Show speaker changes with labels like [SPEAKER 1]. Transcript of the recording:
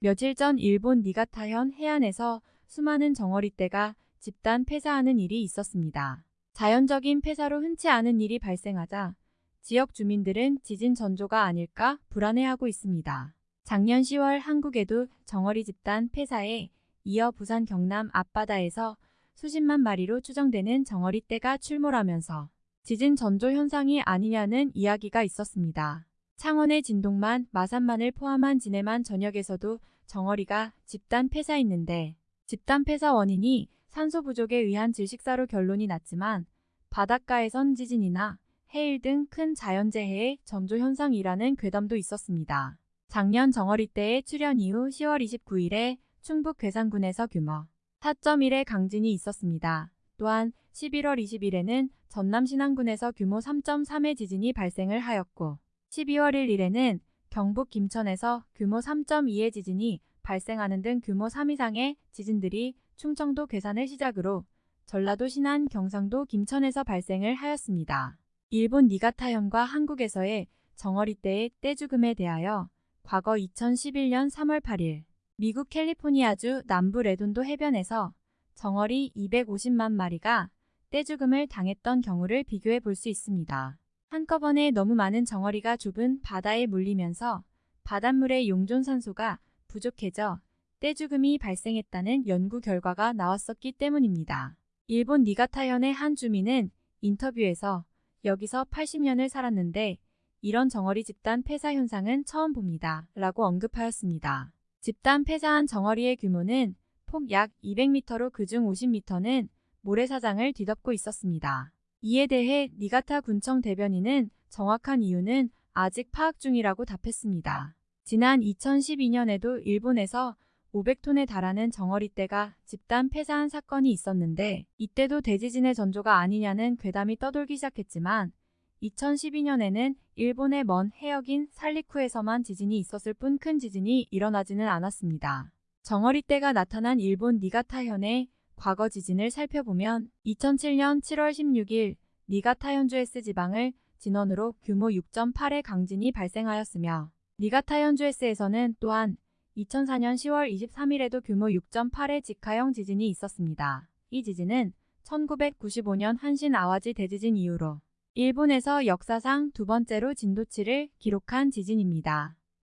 [SPEAKER 1] 며칠 전 일본 니가타현 해안에서 수많은 정어리떼가 집단 폐사하는 일이 있었습니다. 자연적인 폐사로 흔치 않은 일이 발생하자 지역 주민들은 지진 전조가 아닐까 불안해하고 있습니다. 작년 10월 한국에도 정어리 집단 폐사에 이어 부산 경남 앞바다에서 수십만 마리로 추정되는 정어리떼가 출몰하면서 지진 전조 현상이 아니냐는 이야기가 있었습니다. 창원의 진동만, 마산만을 포함한 진해만 전역에서도 정어리가 집단 폐사했는데 집단 폐사 원인이 산소 부족에 의한 질식사로 결론이 났지만 바닷가에선 지진이나 해일 등 큰 자연재해의 전조 현상이라는 괴담도 있었습니다. 작년 정어리 때의 출현 이후 10월 29일에 충북 괴산군에서 규모 4.1의 강진이 있었습니다. 또한 11월 20일에는 전남 신안군에서 규모 3.3의 지진이 발생을 하였고 12월 1일에는 경북 김천에서 규모 3.2의 지진이 발생하는 등 규모 3 이상의 지진들이 충청도 괴산을 시작으로 전라도 신안, 경상도 김천에서 발생을 하였습니다. 일본 니가타현과 한국에서의 정어리 때의 떼죽음에 대하여 과거 2011년 3월 8일 미국 캘리포니아주 남부 레돈도 해변에서 정어리 250만 마리가 떼죽음을 당했던 경우를 비교해 볼 수 있습니다. 한꺼번에 너무 많은 정어리가 좁은 바다에 물리면서 바닷물의 용존산소가 부족해져 떼죽음이 발생했다는 연구 결과가 나왔었기 때문입니다. 일본 니가타현의 한 주민은 인터뷰에서 여기서 80년을 살았는데 이런 정어리 집단 폐사 현상은 처음 봅니다. 라고 언급하였습니다. 집단 폐사한 정어리의 규모는 폭 약 200m로 그중 50m는 모래사장을 뒤덮고 있었습니다. 이에 대해 니가타 군청 대변인은 정확한 이유는 아직 파악 중이라고 답했습니다. 지난 2012년에도 일본에서 500톤에 달하는 정어리떼가 집단 폐사한 사건이 있었는데 이때도 대지진의 전조가 아니냐는 괴담이 떠돌기 시작했지만 2012년에는 일본의 먼 해역인 살리쿠에서만 지진이 있었을 뿐 큰 지진이 일어나지는 않았습니다. 정어리떼가 나타난 일본 니가타현의 과거 지진을 살펴보면 2007년 7월 16일 니가타 현주에스 지방을 진원으로 규모 6.8의 강진이 발생하였으며 니가타 현주에스에서는 또한 2004년 10월 23일에도 규모 6.8의 직하형 지진이 있었습니다. 이 지진은 1995년 한신 아와지 대지진 이후로 일본에서 역사상 두 번째로 진도 7을 기록한 지진입니다.